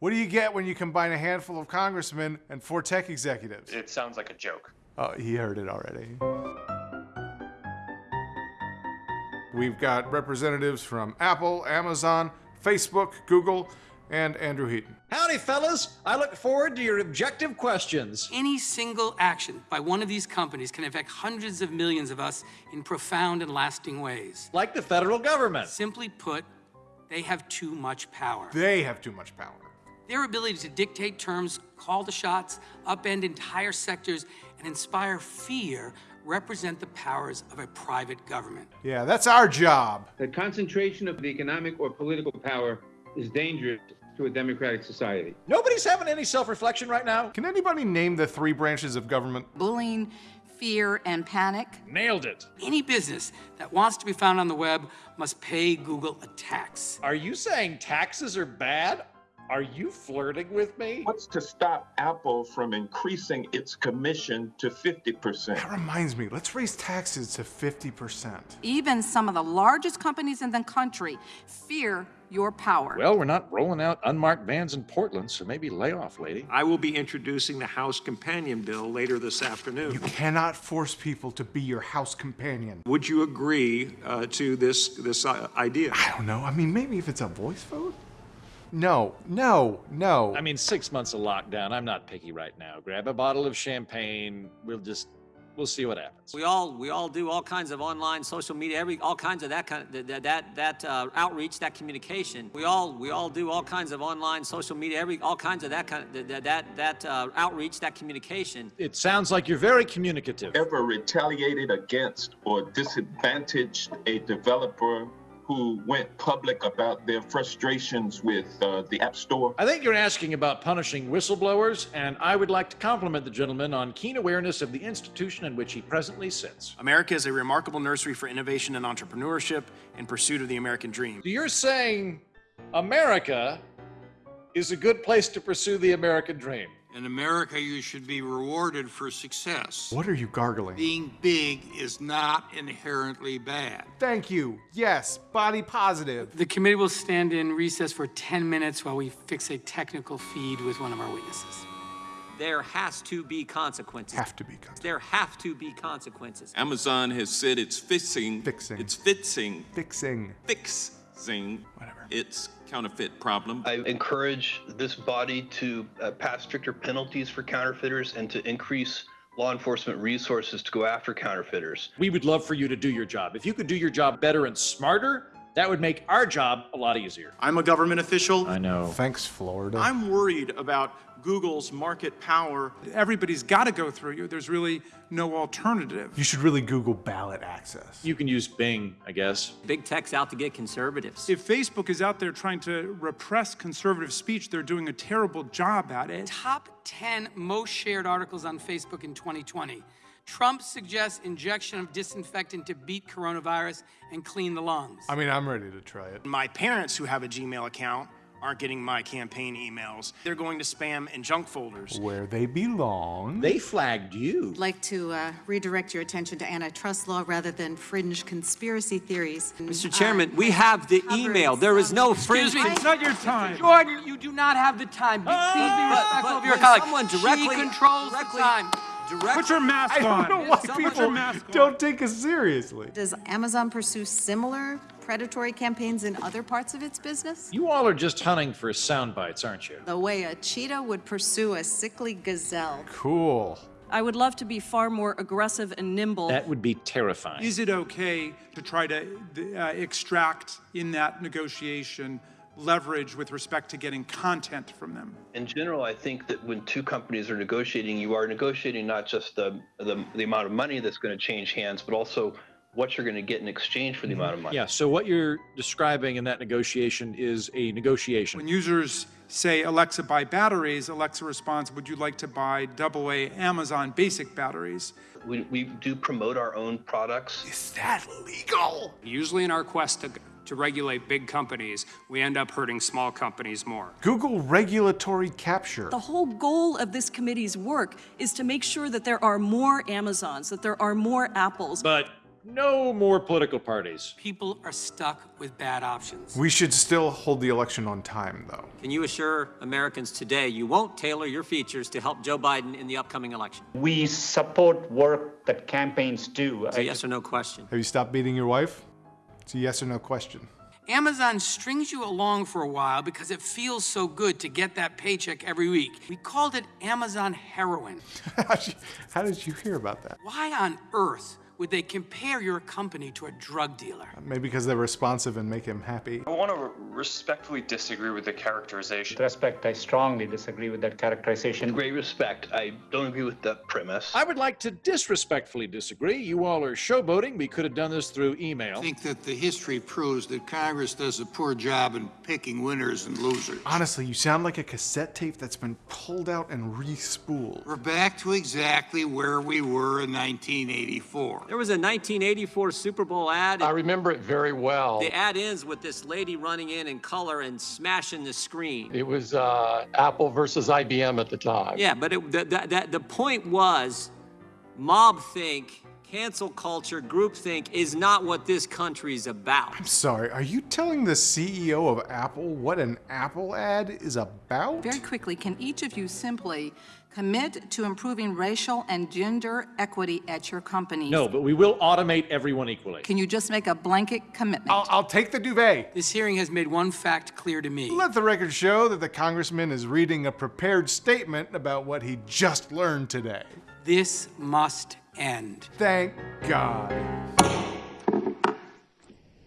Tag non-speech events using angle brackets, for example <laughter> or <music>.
What do you get when you combine a handful of congressmen and four tech executives? It sounds like a joke. Oh, he heard it already. We've got representatives from Apple, Amazon, Facebook, Google, and Andrew Heaton. Howdy, fellas. I look forward to your objective questions. Any single action by one of these companies can affect hundreds of millions of us in profound and lasting ways. Like the federal government. Simply put, they have too much power. They have too much power. Their ability to dictate terms, call the shots, upend entire sectors, and inspire fear represent the powers of a private government. Yeah, that's our job. The concentration of the economic or political power is dangerous to a democratic society. Nobody's having any self-reflection right now. Can anybody name the three branches of government? Bullying, fear, and panic. Nailed it. Any business that wants to be found on the web must pay Google a tax. Are you saying taxes are bad? Are you flirting with me? What's to stop Apple from increasing its commission to 50%? That reminds me, let's raise taxes to 50%. Even some of the largest companies in the country fear your power. Well, we're not rolling out unmarked vans in Portland, so maybe lay off, lady. I will be introducing the House Companion Bill later this afternoon. You cannot force people to be your house companion. Would you agree uh, to this, this uh, idea? I don't know. I mean, maybe if it's a voice vote? No, no, no. I mean, six months of lockdown. I'm not picky right now. Grab a bottle of champagne. We'll just, we'll see what happens. We all we all do all kinds of online social media, every all kinds of that kind of that that that uh, outreach, that communication. We all we all do all kinds of online social media, every all kinds of that kind of that that that uh, outreach, that communication. It sounds like you're very communicative. Ever retaliated against or disadvantaged a developer who went public about their frustrations with uh, the App Store? I think you're asking about punishing whistleblowers, and I would like to compliment the gentleman on keen awareness of the institution in which he presently sits. America is a remarkable nursery for innovation and entrepreneurship in pursuit of the American dream. So you're saying America is a good place to pursue the American dream? In America, you should be rewarded for success. What are you gargling? Being big is not inherently bad. Thank you. Yes, body positive. The committee will stand in recess for 10 minutes while we fix a technical feed with one of our witnesses. There has to be consequences. Have to be consequences. There have to be consequences. Amazon has said it's fixing, Fixing. it's fixing, Fixing. fixing Whatever. its counterfeit problem. I encourage this body to uh, pass stricter penalties for counterfeiters and to increase law enforcement resources to go after counterfeiters. We would love for you to do your job. If you could do your job better and smarter, that would make our job a lot easier. I'm a government official. I know. Thanks, Florida. I'm worried about Google's market power. Everybody's got to go through you. There's really no alternative. You should really Google ballot access. You can use Bing, I guess. Big tech's out to get conservatives. If Facebook is out there trying to repress conservative speech, they're doing a terrible job at it. Top 10 most shared articles on Facebook in 2020. Trump suggests injection of disinfectant to beat coronavirus and clean the lungs. I mean, I'm ready to try it. My parents who have a Gmail account aren't getting my campaign emails. They're going to spam and junk folders. Where they belong. They flagged you. I'd like to uh, redirect your attention to antitrust law rather than fringe conspiracy theories. Mr. Chairman, we have the email. There is no fringe. Excuse me. It's not your time. Jordan, you do not have the time. Be- Please be respectful of your colleague. someone directly- she controls directly- the time. Direct, Put your mask on. I don't know why Someone- people mask don't take us seriously. Does Amazon pursue similar predatory campaigns in other parts of its business? You all are just hunting for sound bites, aren't you? The way a cheetah would pursue a sickly gazelle. Cool. I would love to be far more aggressive and nimble. That would be terrifying. Is it okay to try to uh, extract in that negotiation leverage with respect to getting content from them? In general, I think that when two companies are negotiating, you are negotiating not just the, the, the amount of money that's going to change hands, but also what you're going to get in exchange for the mm-hmm. amount of money. Yeah, so what you're describing in that negotiation is a negotiation. When users say, Alexa, buy batteries, Alexa responds, would you like to buy AA Amazon basic batteries? We, we do promote our own products. Is that legal? Usually in our quest to, to regulate big companies, we end up hurting small companies more. Google regulatory capture. The whole goal of this committee's work is to make sure that there are more Amazons, that there are more Apples. But No more political parties. People are stuck with bad options. We should still hold the election on time, though. Can you assure Americans today you won't tailor your features to help Joe Biden in the upcoming election? We support work that campaigns do. It's a yes or no question. Have you stopped beating your wife? It's a yes or no question. Amazon strings you along for a while because it feels so good to get that paycheck every week. We called it Amazon heroin. <laughs> How did you hear about that? Why on earth would they compare your company to a drug dealer? Maybe because they're responsive and make him happy. I want to respectfully disagree with the characterization. With respect, I strongly disagree with that characterization. In great respect, I don't agree with the premise. I would like to disrespectfully disagree. You all are showboating. We could have done this through email. I think that the history proves that Congress does a poor job in picking winners and losers. Honestly, you sound like a cassette tape that's been pulled out and re-spooled. We're back to exactly where we were in 1984. There was a 1984 Super Bowl ad. I remember it very well. The ad ends with this lady running in in color and smashing the screen. It was uh, Apple versus IBM at the time. Yeah, but it, the, the, the, the point was mob think, cancel culture, groupthink is not what this country's about. I'm sorry, are you telling the CEO of Apple what an Apple ad is about? Very quickly, can each of you simply commit to improving racial and gender equity at your companies? No, but we will automate everyone equally. Can you just make a blanket commitment? I'll, I'll take the duvet. This hearing has made one fact clear to me. Let the record show that the congressman is reading a prepared statement about what he just learned today. This must end. Thank God.